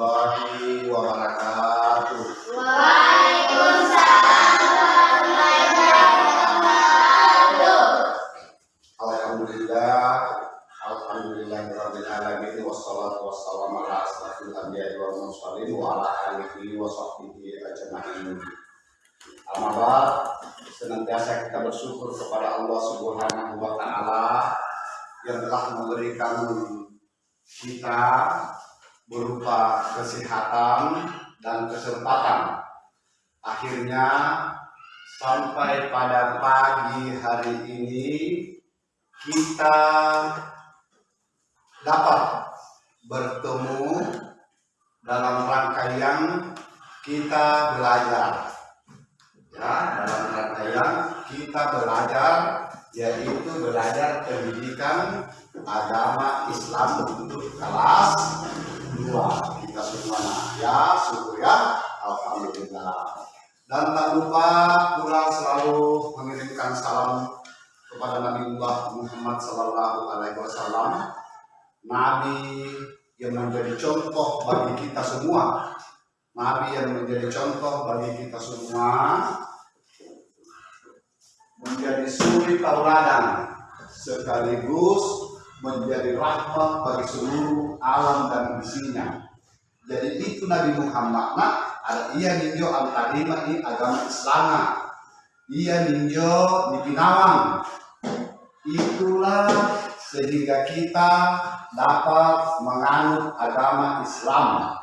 Allah kepada Nabiullah Muhammad Sallallahu Alaihi Wasallam Nabi yang menjadi contoh bagi kita semua Nabi yang menjadi contoh bagi kita semua menjadi suri tauladan sekaligus menjadi rahmat bagi seluruh alam dan isinya. Jadi itu Nabi Muhammad ada ia ninjo al kalima ini agama Islam. Ia ninjo di Pinawang. Itulah sehingga kita dapat menganut agama Islam.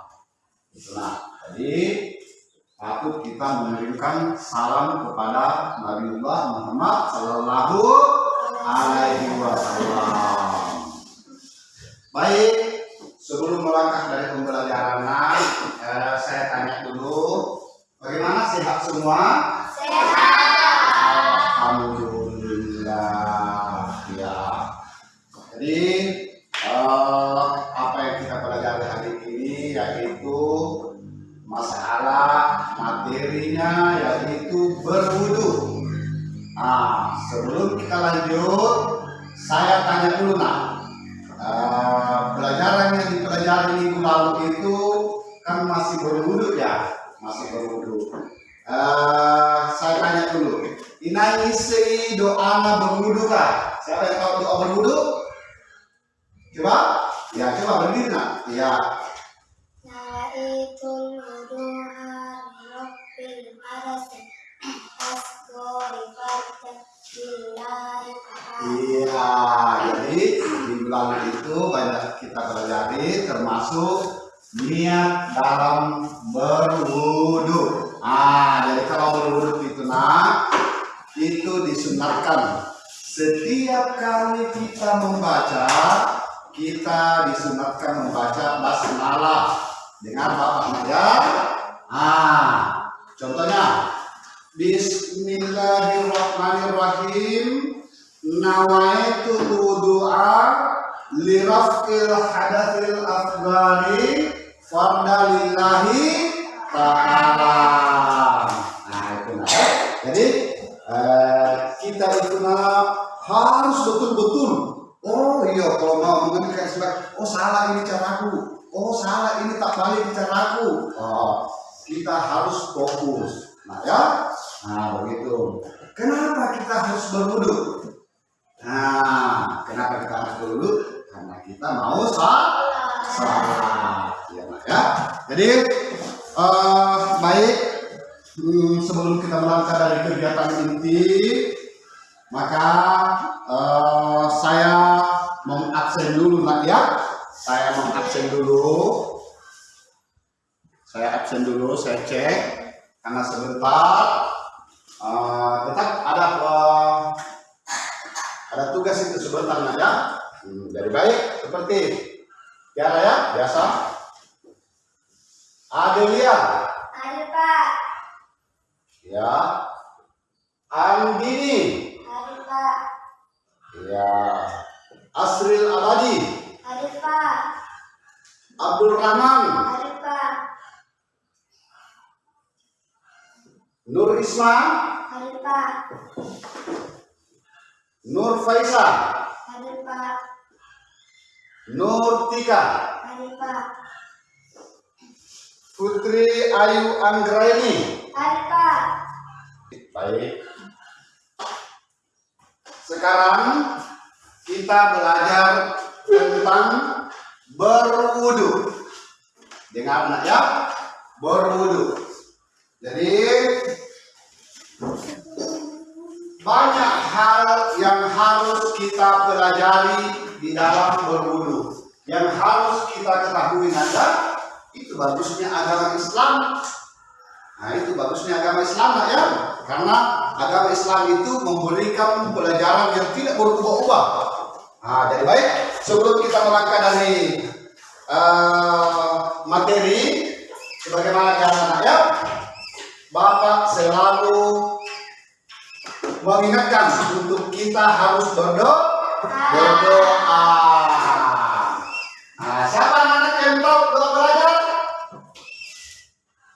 Nah, jadi patut kita mengirimkan salam kepada Nabiullah Muhammad Sallallahu Alaihi Wasallam. Baik, sebelum melangkah dari pembelajaran, eh, saya tanya dulu, bagaimana sehat semua? Alhamdulillah, ya. Jadi eh, apa yang kita pelajari hari ini yaitu masalah materinya yaitu berwudu. Nah, sebelum kita lanjut, saya tanya dulu nak, doa Bismillahirrahmanirrahim. Nawaitu wudu'a lirafqil hadatsil afghari fardalillahi ta'ala. Nah, itu nah. Jadi eh, kita itu nah, harus betul-betul Oh iya, kalau mau mengenai sebab, oh salah ini caraku, oh salah ini tak balik caraku. Oh, kita harus fokus. Nah ya, nah begitu. Kenapa kita harus berwudu? Nah, kenapa kita harus berwudu? Karena kita mau. Salah, ya, ya. Jadi eh, baik hmm, sebelum kita melangkah dari kegiatan inti, maka eh, saya mengabsen dulu nak ya saya mengabsen dulu saya absen dulu saya cek karena sebentar eh, tetap ada eh, ada tugas itu sebentar ya. Hmm, jadi baik seperti Tiara ya biasa. Adelia. Ada pak, ya. Andini. Ada pak, Ya. Asril Abadi, ada pak, Abdul Rahman, ada pak, Nur Isma, ada pak, Nur Faisal, ada pak, Nurtika, Hadir Pak. Putri Ayu Anggraini. Hadir Pak. Baik. Sekarang kita belajar tentang berwudu. Dengar nak ya? Berwudu. Jadi banyak hal yang harus kita pelajari di dalam berwudu. Yang harus kita ketahui nada itu bagusnya agama Islam. Nah itu bagusnya agama Islam nak ya. Karena agama Islam itu memberikan pelajaran yang tidak berubah-ubah. Nah jadi baik sebelum kita melangkah dari uh, materi Sebagaimana biasa ya Bapak selalu mengingatkan untuk kita harus berdoa berdoa. Nah, siapa anak yang tahu doa belajar?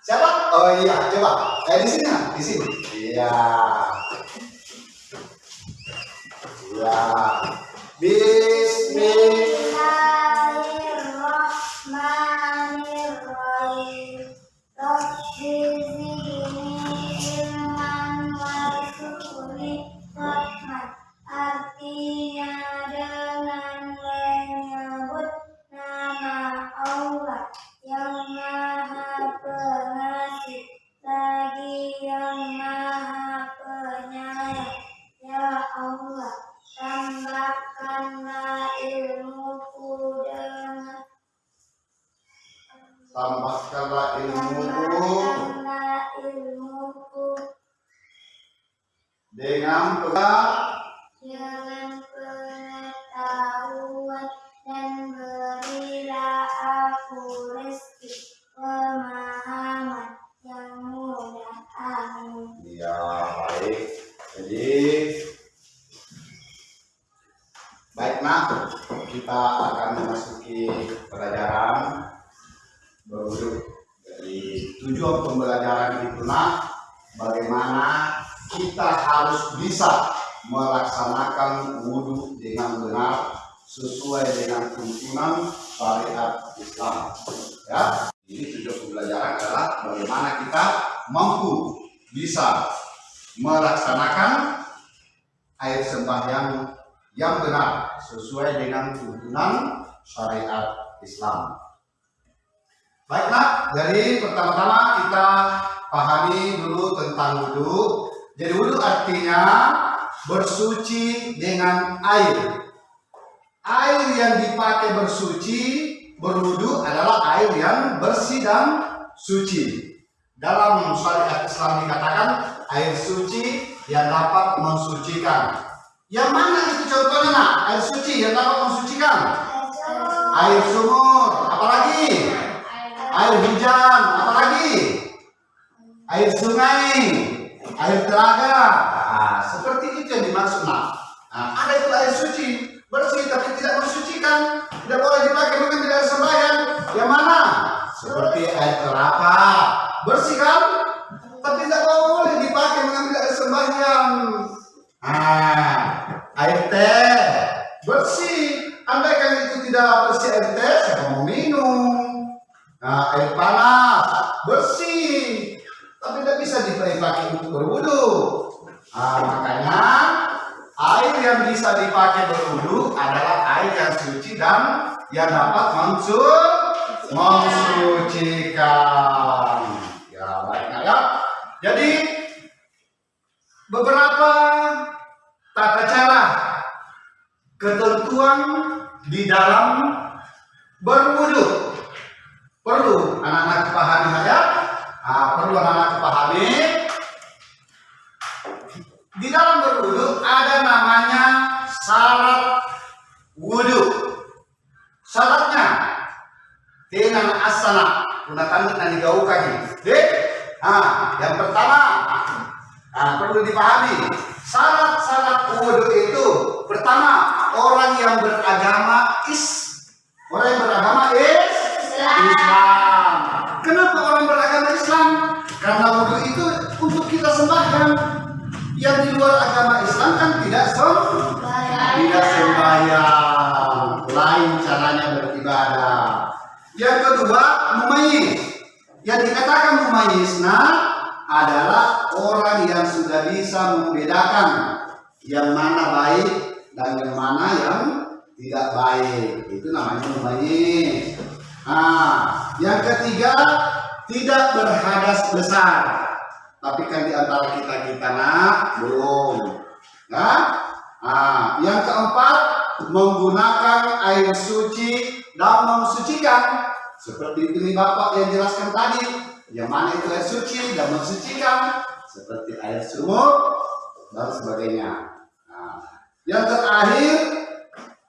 Siapa? Oh iya, coba. Eh di sini, di sini. Iya. Iya. Bismillah. Artinya dengan menyebut nama Allah yang Maha Pengasih lagi yang Maha Penyayang. Ya Allah, tambahkanlah ilmuku dengan Tambahkanlah ilmuku tambahkanlah ilmuku dengan pegang tujuan pembelajaran itu nak bagaimana kita harus bisa melaksanakan wudhu dengan benar sesuai dengan tuntunan syariat Islam. Ya, ini tujuan pembelajaran adalah bagaimana kita mampu bisa melaksanakan air sembahyang yang benar sesuai dengan tuntunan syariat Islam. Baiklah, jadi pertama-tama kita pahami dulu tentang wudhu. Jadi wudhu artinya bersuci dengan air. Air yang dipakai bersuci, berwudhu adalah air yang bersih dan suci. Dalam syariat Islam dikatakan air suci yang dapat mensucikan. Yang mana itu contohnya nak? Air suci yang dapat mensucikan. Air sumur, apalagi? Air hujan, apalagi? Air sungai, air telaga. Nah, seperti itu yang dimaksud. Nah, ada itu air suci, bersih tapi tidak mensucikan. Tidak boleh dipakai mungkin tidak sembahyang. Yang mana? Seperti air kelapa, bersih kan? Tapi tidak boleh dipakai mengambil air sembahyang. Nah, air teh bersih. Andaikan itu tidak bersih air teh, siapa mau minum? Nah, air panas bersih, tapi tidak bisa dipakai untuk berwudu. Nah, makanya air yang bisa dipakai berwudu adalah air yang suci dan yang dapat mensuci mensucikan. Ya, baiknya ya. Jadi beberapa tata cara ketentuan di dalam berwudu perlu anak-anak pahami ya nah, perlu anak-anak pahami di dalam berwudu ada namanya syarat wudu. Syaratnya dengan asana. Gunakan dan digaukan dek nah yang pertama nah, perlu dipahami. Syarat-syarat wudu itu pertama orang yang beragama is orang yang beragama is Islam. Kenapa orang beragama Islam? Karena wudhu itu untuk kita sembahkan. Yang di luar agama Islam kan tidak sembahyang. Tidak sembahyang. Lain caranya beribadah. Yang kedua, mumayyiz. Yang dikatakan mumayyiz nah adalah orang yang sudah bisa membedakan yang mana baik dan yang mana yang tidak baik. Itu namanya mumayyiz. Nah, yang ketiga tidak berhadas besar. Tapi kan di antara kita kita nak belum. Nah, nah, yang keempat menggunakan air suci dan mensucikan seperti ini Bapak yang jelaskan tadi. Yang mana itu air suci dan mensucikan seperti air sumur dan sebagainya. Nah, yang terakhir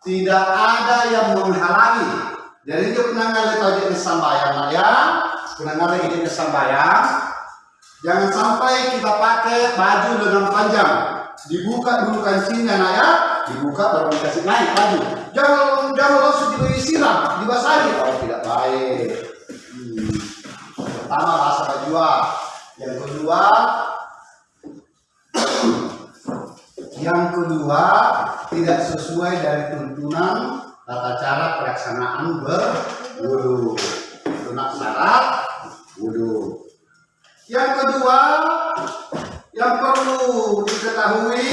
tidak ada yang menghalangi jadi itu penangan lagi di sambayang ya. Penangan lagi di sambayang jangan sampai kita pakai baju dengan panjang. Dibuka dulu kancingnya nak ya. Dibuka baru dikasih naik baju. Jangan jangan langsung diberi siram dibasahi. Oh tidak baik. Hmm. pertama bahasa bajua yang kedua yang kedua tidak sesuai dari tuntunan tata cara pelaksanaan berwudu. Itu nak syarat wudu. Yang kedua yang perlu diketahui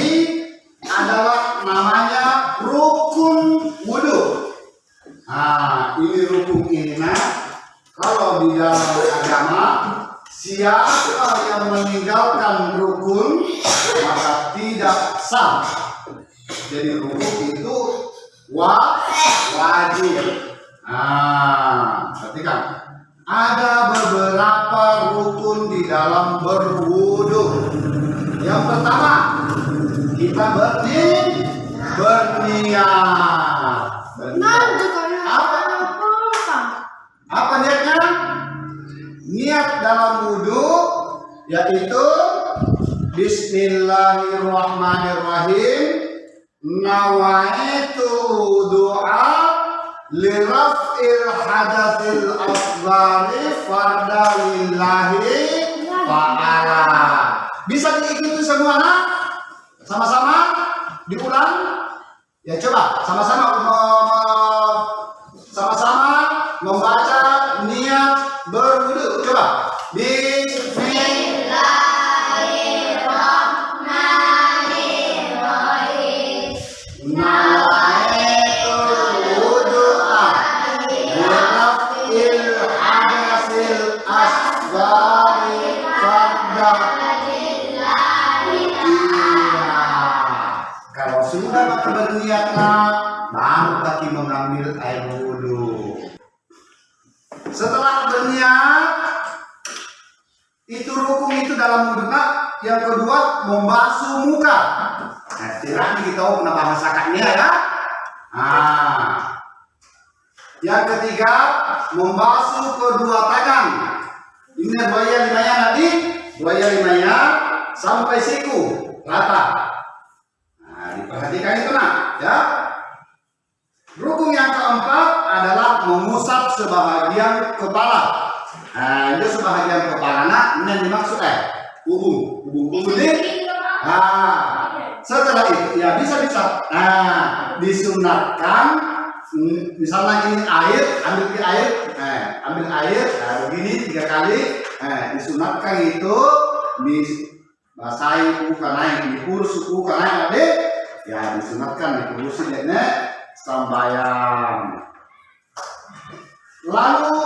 diulang? Ya coba sama-sama Yang kedua membasuh muka. Nah, tidak kita pernah bahasakannya ya. Nah, yang ketiga membasuh kedua tangan. Ini buaya limanya tadi, buaya limanya sampai siku rata. Nah, diperhatikan itu nak, ya. Rukun yang keempat adalah mengusap sebahagian kepala. Nah, itu sebahagian kepala nak, ini dimaksud eh, ubung, ubung, ubung ini. Nah, setelah itu ya bisa bisa. Nah, disunatkan hmm, misalnya ini air, ambil di air, eh, ambil air, nah, begini tiga kali, eh, disunatkan itu dibasahi bukan naik, dikurus bukan naik adik, ya disunatkan dikurusin ya sambayang. Lalu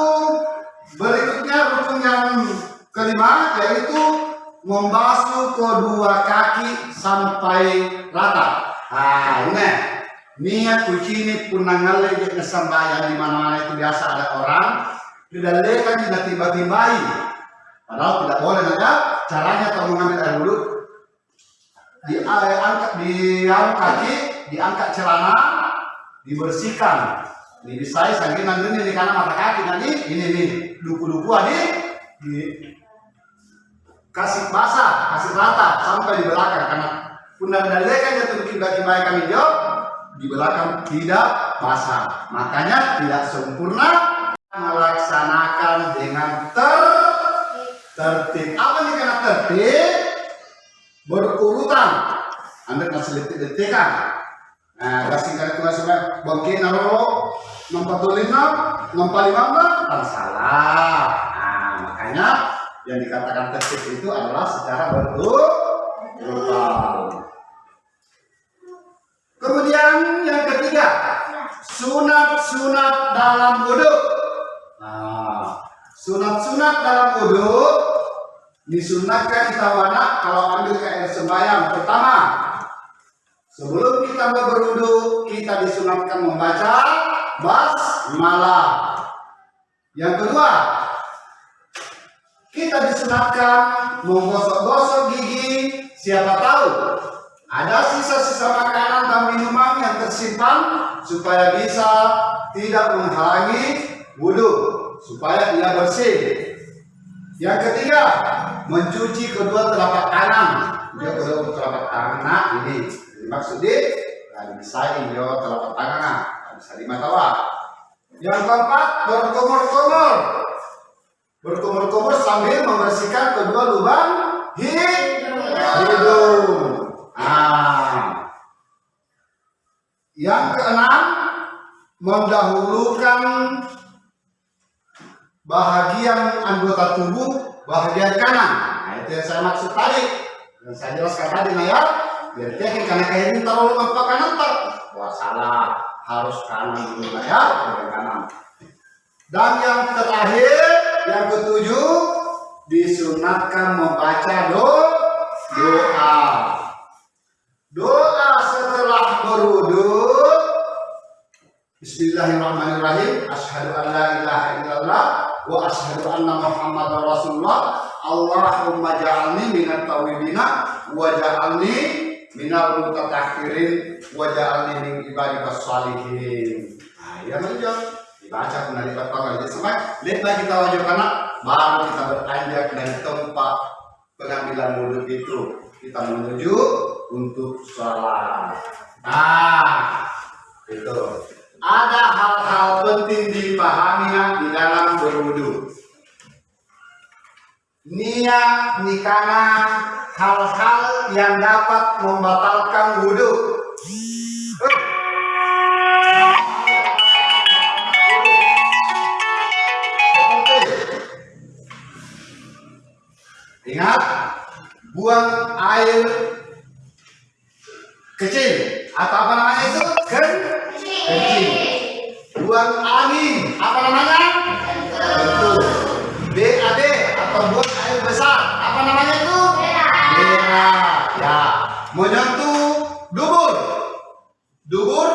berikutnya rukun yang kelima yaitu membasuh kedua kaki sampai rata. Ah, ini niat kuci ini di sambayang di mana-mana. Itu biasa ada orang tidak lekan tidak tiba-tibai. Padahal tidak boleh ada caranya kalau mengambil air wudhu di eh, angkat di anu kaki diangkat celana dibersihkan. Ini bisa sambil nanti ini kanan mata kaki nanti ini nih duku-duku adik. Di kasih basah kasih rata sampai di belakang. Karena pundak dalekan jatuh bikin bagi kami jawab di belakang tidak basah. Makanya tidak sempurna melaksanakan dengan ter tertib. Apa nih karena tertib? Berurutan. Anda kasih detik-detikan nah kasih kali tugas sampai bangkit naro nomor lima nomor lima kan salah. Nah makanya yang dikatakan tertib itu adalah secara betul Urutan. Kemudian yang ketiga, sunat-sunat dalam wudhu. Nah, sunat-sunat dalam wudhu disunatkan kita wana kalau ambil ke air sembahyang. Pertama, sebelum kita berwudhu, kita disunatkan membaca basmalah. Yang kedua, kita disunatkan menggosok-gosok gigi. Siapa tahu ada sisa-sisa makanan dan minuman yang tersimpan supaya bisa tidak menghalangi wudhu, supaya ia bersih. Yang ketiga, mencuci kedua telapak tangan. Dia kedua telapak tangan nah, ini maksudnya nah, bisa ini telapak tangan nah, bisa di mata Yang keempat, berkumur-kumur. Berkumur-kumur sambil membersihkan kedua lubang hidung. Ah. Yang keenam, mendahulukan bahagian anggota tubuh bahagian kanan. Nah, itu yang saya maksud tadi. Yang saya jelaskan tadi, nah ya. Biar teknik karena kayak ini terlalu apa kanan tak? Wah salah, harus kanan dulu nah ya, kanan. Dan yang terakhir, yang ketujuh, disunatkan membaca do, doa. Doa setelah berwudu. Bismillahirrahmanirrahim. Asyhadu an la ilaha illallah wa asyhadu anna Muhammadar Rasulullah. Allahumma ja'alni minat tawibina wa ja'alni minal mutatahhirin wa ja'alni min ibadikas salihin. Ya menjawab dibaca kembali pertama. Jadi sampai lihatlah kita wajib karena baru kita beranjak dari tempat pengambilan wudhu itu. Kita menuju untuk sholat. Nah itu ada hal-hal penting dipahami di dalam berwudhu. Niat nikana hal-hal yang dapat membatalkan wudhu Ingat, buang air kecil atau apa namanya itu? Ken kecil. Buang angin, apa namanya? Betul. BAD atau buang air besar, apa namanya itu? Bera. Ya. Menyentuh dubur. Dubur.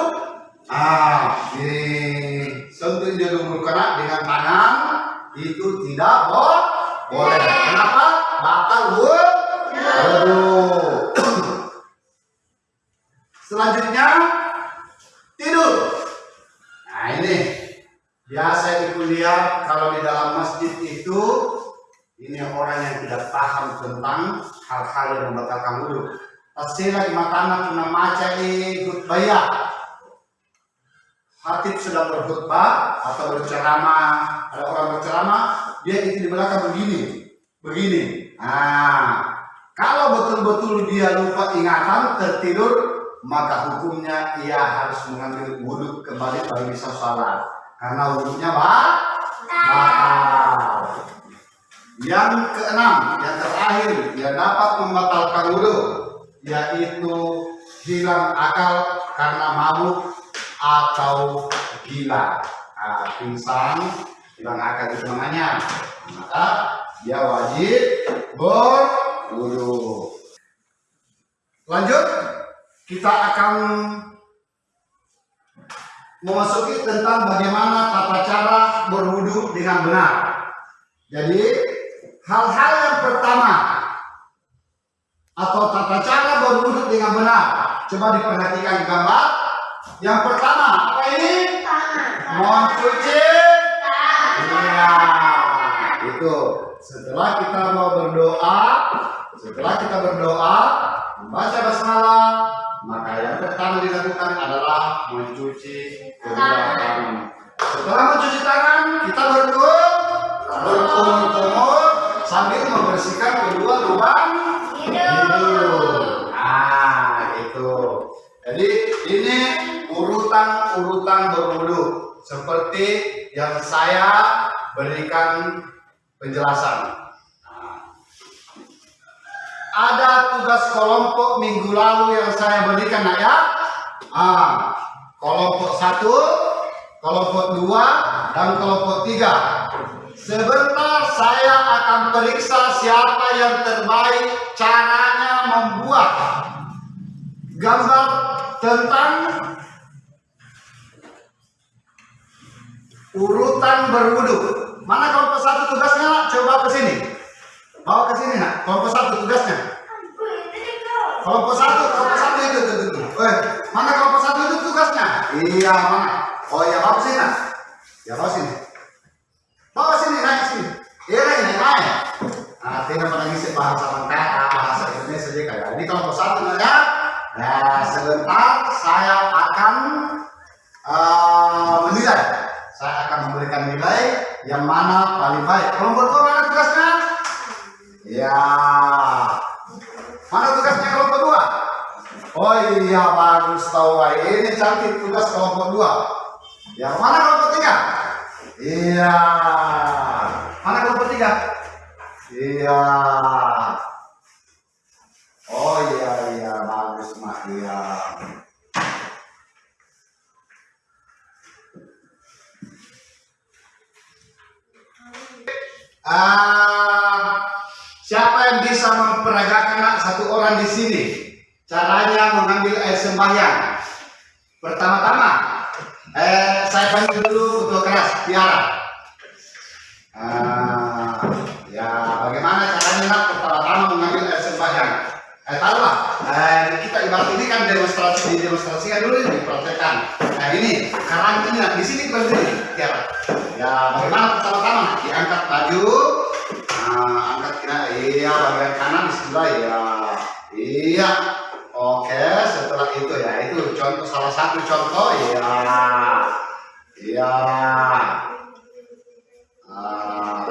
Ah, ini sentuh dia dubur kena dengan tangan itu tidak boleh. Boleh. Batal wudhu. Selanjutnya tidur. Nah ini biasa di kuliah kalau di dalam masjid itu ini orang yang tidak paham tentang hal-hal yang membatalkan wudhu. Tasila imatana tuna maca ikut bayar. Hatib sedang berkhutbah atau berceramah, ada orang berceramah, dia itu di belakang begini, begini. Nah, kalau betul-betul dia lupa ingatan tertidur, maka hukumnya ia harus mengambil wudhu kembali baru bisa sholat, karena wudhunya batal. Yang keenam, yang terakhir, yang dapat membatalkan wudhu, yaitu hilang akal karena mabuk atau gila. Nah, pingsan hilang akal itu namanya. Maka dia wajib berwudu lanjut kita akan memasuki tentang bagaimana tata cara berwudu dengan benar jadi hal-hal yang pertama atau tata cara berwudu dengan benar coba diperhatikan gambar yang pertama, apa ini? Mencuci. Iya, itu. Setelah kita mau berdoa, setelah kita berdoa, membaca basmalah, maka yang pertama dilakukan adalah mencuci kedua tangan. Setelah mencuci tangan, kita berkum, berkumur-kumur sambil membersihkan kedua lubang hidung. Nah, itu. Jadi ini urutan-urutan berwudu seperti yang saya berikan penjelasan. Nah, ada tugas kelompok minggu lalu yang saya berikan nak ya. Ah, kelompok satu, kelompok dua, dan kelompok tiga. Sebentar saya akan periksa siapa yang terbaik caranya membuat gambar tentang urutan berwudu. Mana kelompok satu tugasnya? Coba ke sini. Bawa ke sini nak. Kelompok satu tugasnya. Kelompok satu, kelompok satu itu, itu, itu. Eh, mana kelompok satu itu tugasnya? Iya, mana? Oh iya, bawa sini nak. Ya bawa sini. Bawa sini, naik sini. Iya, naik, naik, naik. Nah, tidak ngisi bahasa mentera, bahasa Indonesia saja kayak. Ini kelompok satu nak ya. Nah, sebentar saya akan eh, menilai. Saya akan memberikan nilai yang mana paling baik. Kelompok dua mana tugasnya? Ya. Mana tugasnya kelompok dua? Oh iya bagus tahu. Ini cantik tugas kelompok dua. Yang mana kelompok tiga? Iya. Mana kelompok tiga? Iya. Oh iya iya bagus mak iya. Ah, siapa yang bisa memperagakan satu orang di sini? Caranya mengambil air sembahyang. Pertama-tama, eh, saya panggil dulu ketua keras, Tiara. Ah, ya, bagaimana caranya pertama-tama mengambil air sembahyang? Eh, tahulah, eh, ibarat ini kan demonstrasi, didemonstrasikan dulu ini, dipraktekkan. Nah ini, nak di sini berdiri, Tiara. Ya, bagaimana pertama-tama? Diangkat baju, nah, angkat kena, iya, bagian kanan sebelah, ya, iya. Oke, setelah itu ya, itu contoh salah satu contoh, ya, iya. Ah,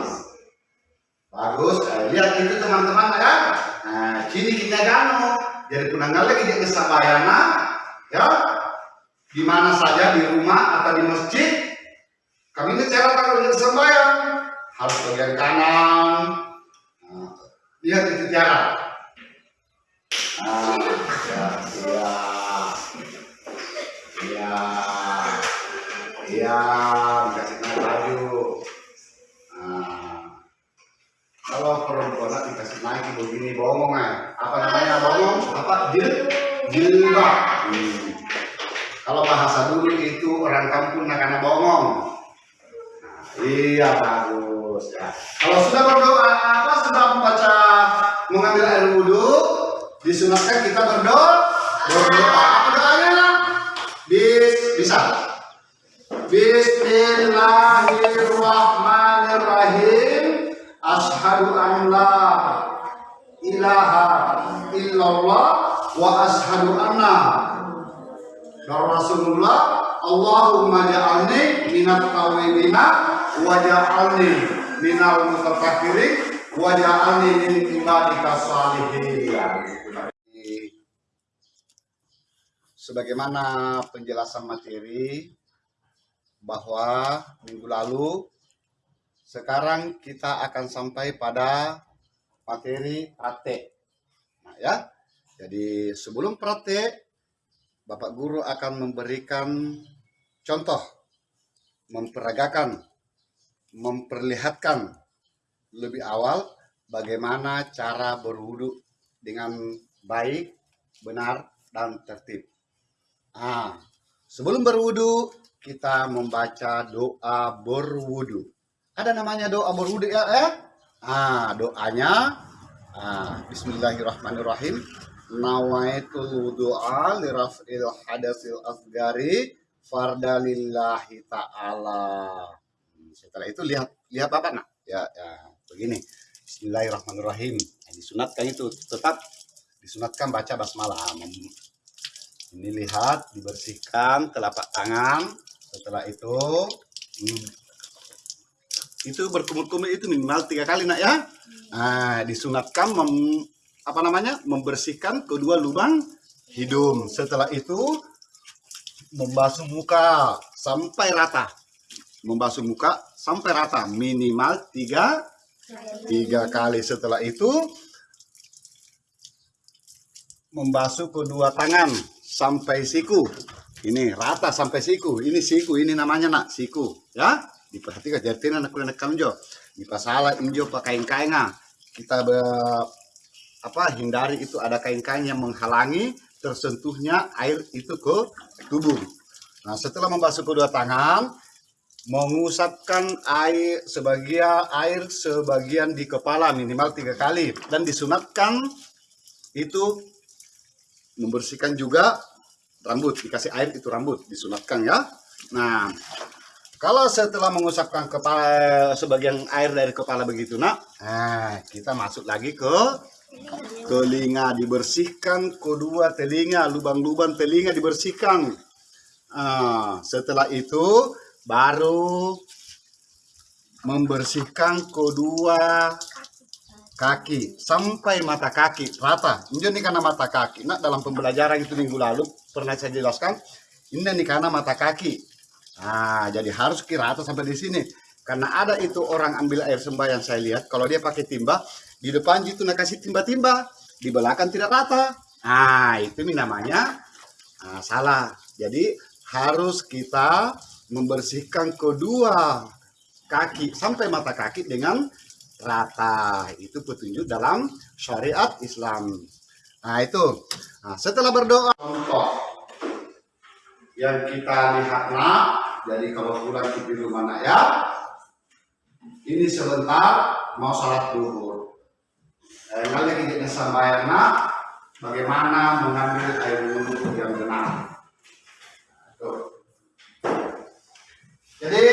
bagus, eh, lihat itu teman-teman ya. Nah, sini kita gano, jadi punanggal lagi di kesabayana, ya, di mana saja di rumah atau di masjid kami ini cara kalau sembahyang. Harus bagian kanan. Nah, lihat itu cara nah, ya ya. Ya ya kasih naik baju nah, kalau perempuan dikasih naik begini bongong ya namanya bongong apa jil jilbab hmm. Kalau bahasa dulu itu orang kampung nak kena bongong. Nah, iya bagus ya. Kalau sudah berdoa apa sudah membaca mengambil air wudhu disunatkan kita berdoa berdoa apa doanya? Bis bisa. Bismillahirrahmanirrahim. Ashadu an la ilaha illallah wa ashadu anna Rasulullah, Allahumma ja'alni minat tawibina wa ja'alni minal mutafakkirin wa ja'alni min ibadika salihin. Sebagaimana penjelasan materi bahwa minggu lalu sekarang kita akan sampai pada materi praktek. Nah, ya. Jadi sebelum praktek Bapak Guru akan memberikan contoh, memperagakan, memperlihatkan lebih awal bagaimana cara berwudu dengan baik, benar, dan tertib. Ah, sebelum berwudu kita membaca doa berwudu. Ada namanya doa berwudu ya? Eh? Ah, doanya ah, Bismillahirrahmanirrahim. Nawaitul wudu'a liraf'il hadasil asgari farda lillahi ta'ala. Hmm, setelah itu lihat lihat apa nak? Ya, ya begini. Bismillahirrahmanirrahim. Nah, disunatkan itu tetap disunatkan baca basmalah. Ini lihat dibersihkan telapak tangan. Setelah itu hmm, itu berkumur-kumur itu minimal tiga kali nak ya nah disunatkan mem, apa namanya membersihkan kedua lubang hidung setelah itu membasuh muka sampai rata membasuh muka sampai rata minimal tiga tiga kali setelah itu membasuh kedua tangan sampai siku. Ini rata sampai siku. Ini siku, ini namanya nak siku, ya. Diperhatikan jadi anak anak kamjo. Di pasalah injo pakai kainga. Kita be, apa hindari itu ada kain-kain yang menghalangi tersentuhnya air itu ke tubuh. Nah, setelah membasuh kedua tangan, mengusapkan air sebagian air sebagian di kepala minimal tiga kali dan disunatkan itu membersihkan juga rambut dikasih air itu rambut disunatkan ya nah kalau setelah mengusapkan kepala sebagian air dari kepala begitu nak nah kita masuk lagi ke telinga dibersihkan kedua telinga lubang-lubang telinga dibersihkan nah, setelah itu baru membersihkan kedua kaki sampai mata kaki rata. Ini karena mata kaki. Nah dalam pembelajaran itu minggu lalu pernah saya jelaskan. Ini karena mata kaki. Nah jadi harus kira rata sampai di sini. Karena ada itu orang ambil air sembahyang saya lihat. Kalau dia pakai timba di depan itu nak kasih timba-timba, di belakang tidak rata. Nah itu namanya nah, salah. Jadi harus kita membersihkan kedua kaki sampai mata kaki dengan rata. Itu petunjuk dalam syariat Islam. Nah itu. Nah, setelah berdoa contoh yang kita lihat nak. Jadi kalau pulang ke rumah nak ya. Ini sebentar mau salat duhur. Eh, lagi kita sambayang nak. Bagaimana mengambil air wudhu yang benar. Tuh. Jadi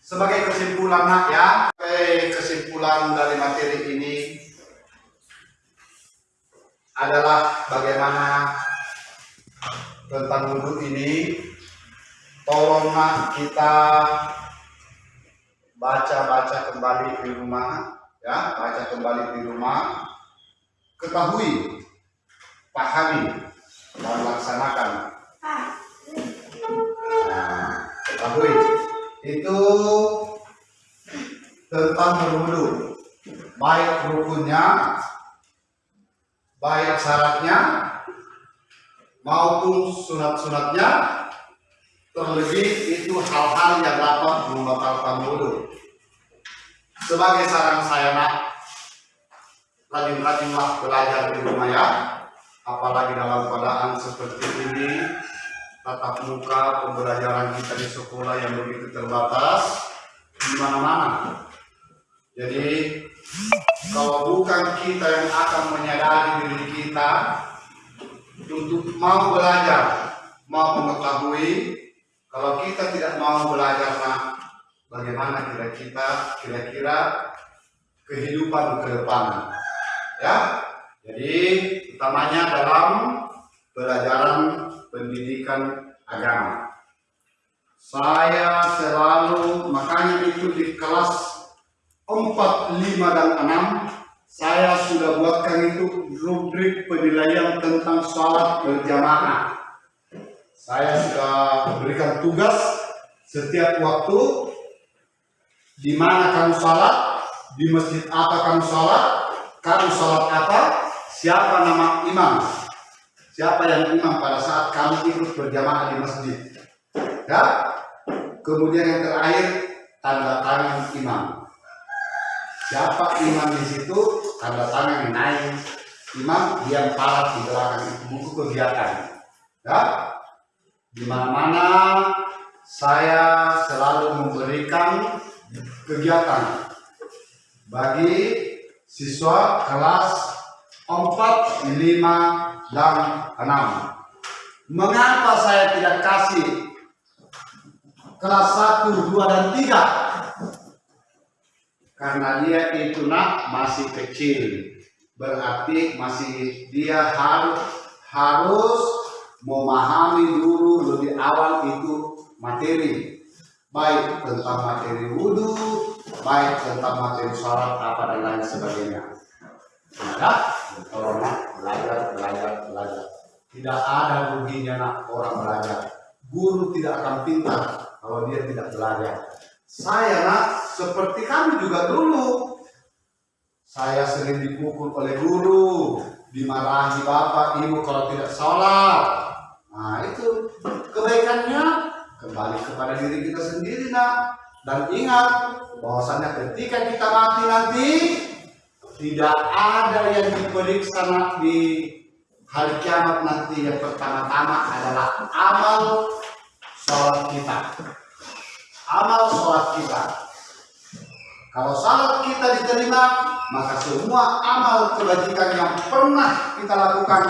sebagai kesimpulan nak ya, sebagai kesimpulan dari materi ini adalah bagaimana tentang wudhu ini tolong nak kita baca-baca kembali di rumah ya baca kembali di rumah. Ketahui pahami dan laksanakan. Nah, ketahui itu tentang berwudu, baik rukunnya, baik syaratnya, maupun sunat-sunatnya, terlebih itu hal-hal yang dapat membatalkan wudhu. Sebagai saran saya nak, rajin-rajinlah belajar di rumah ya, apalagi dalam keadaan seperti ini tatap muka pembelajaran kita di sekolah yang begitu terbatas di mana-mana. Jadi kalau bukan kita yang akan menyadari diri kita untuk mau belajar, mau mengetahui, kalau kita tidak mau belajar, nah, bagaimana kira kita kira-kira kehidupan ke depan, ya? Jadi utamanya dalam pelajaran pendidikan agama. Saya selalu, makanya itu di kelas 4, 5, dan 6, saya sudah buatkan itu rubrik penilaian tentang sholat berjamaah. Saya sudah berikan tugas setiap waktu di mana kamu sholat, di masjid apa kamu sholat, kamu sholat apa, siapa nama imam, siapa yang imam pada saat kami ikut berjamaah di masjid. Ya. Kemudian yang terakhir tanda tangan imam. Siapa imam di situ tanda tangan yang naik. Imam yang parat di belakang itu buku kegiatan. Ya. Di mana-mana saya selalu memberikan kegiatan bagi siswa kelas 4, 5, dan 6. Mengapa saya tidak kasih kelas 1, 2, dan 3? Karena dia itu nak masih kecil. Berarti masih dia harus harus memahami dulu lebih awal itu materi. Baik tentang materi wudhu, baik tentang materi sholat apa dan lain sebagainya. Maka tolong belajar, belajar, belajar. Tidak ada ruginya nak orang belajar. Guru tidak akan pintar kalau dia tidak belajar. Saya nak seperti kami juga dulu. saya sering dipukul oleh guru, dimarahi bapak ibu kalau tidak sholat. Nah itu kebaikannya kembali kepada diri kita sendiri nak. Dan ingat bahwasannya ketika kita mati nanti tidak ada yang diperiksa nak di hari kiamat nanti yang pertama-tama adalah amal sholat kita. Amal sholat kita. Kalau salat kita diterima, maka semua amal kebajikan yang pernah kita lakukan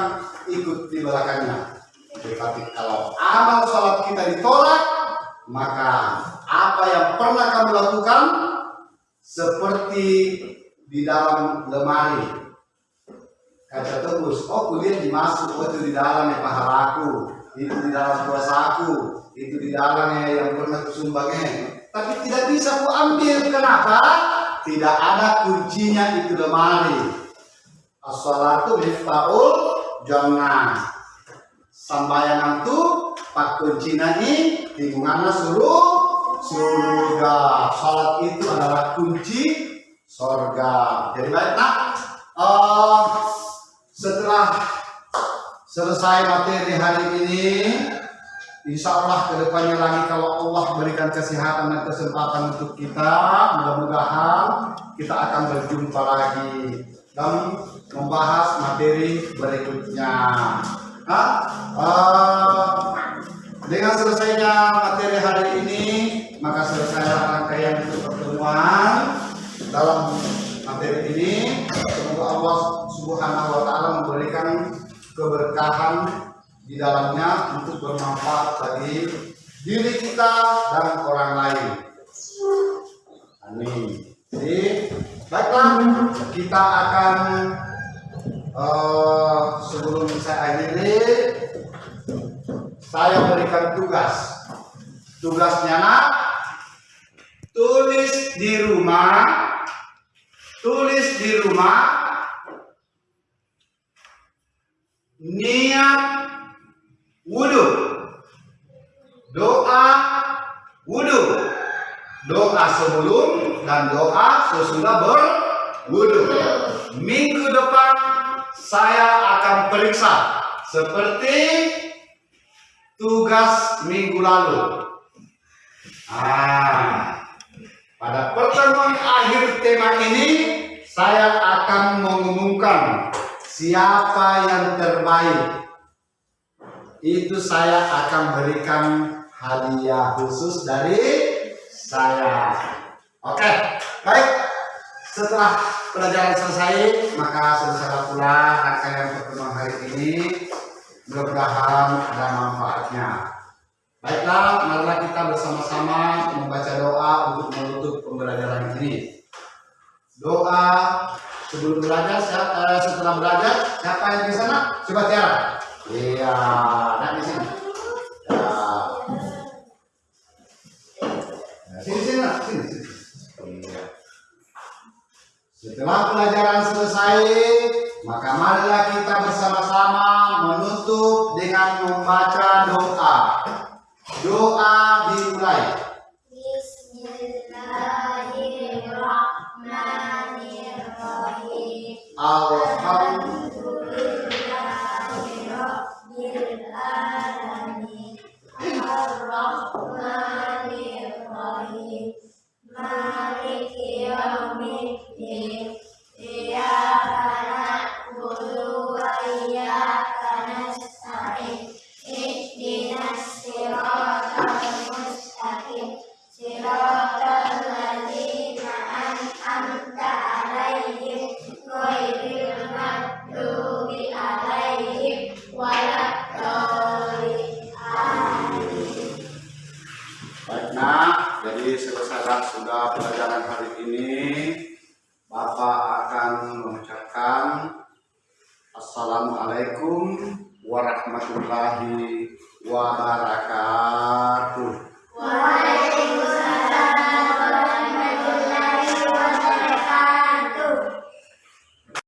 ikut di belakangnya. Tetapi kalau amal salat kita ditolak, maka apa yang pernah kamu lakukan seperti di dalam lemari kaca tebus. Oh kuliah dimasuk, oh itu di dalam ya pahalaku, itu di dalam kuasaku, itu di dalamnya yang pernah kusumbangnya tapi tidak bisa ku ambil. Kenapa? Tidak ada kuncinya itu lemari. As-salatu miftahul jannah. Sambayangan tu pak kuncinya ini lingkungannya suruh surga. Salat itu adalah kunci surga. Jadi baik uh, setelah selesai materi hari ini, Insya Allah ke depannya lagi kalau Allah berikan kesehatan dan kesempatan untuk kita, mudah-mudahan kita akan berjumpa lagi dan membahas materi berikutnya. Nah, uh, dengan selesainya materi hari ini, maka selesai rangkaian untuk pertemuan dalam materi ini. Semoga Allah Subhanahu wa Ta'ala memberikan keberkahan di dalamnya untuk bermanfaat bagi diri kita dan orang lain. Amin. Jadi, baiklah kita akan uh, sebelum saya akhiri, saya berikan tugas. Tugasnya nak tulis di rumah, tulis di rumah niat wudhu. Doa wudhu. Doa sebelum dan doa sesudah berwudhu. Minggu depan saya akan periksa seperti tugas minggu lalu. Ah pada pertemuan akhir tema ini saya akan mengumumkan siapa yang terbaik itu saya akan berikan hadiah khusus dari saya. Oke, baik. Setelah pelajaran selesai, maka selesai pula rangkaian pertemuan hari ini. Mudah-mudahan manfaatnya. Baiklah, marilah kita bersama-sama membaca doa untuk menutup pembelajaran ini. Doa sebelum belajar, eh, setelah belajar, siapa yang di sana? Coba tiara. Iya, nah di sini. Ya. Nah, sini sini, nah. sini sini. Iya. Setelah pelajaran selesai, maka marilah kita bersama-sama menutup dengan membaca doa. Doa dimulai.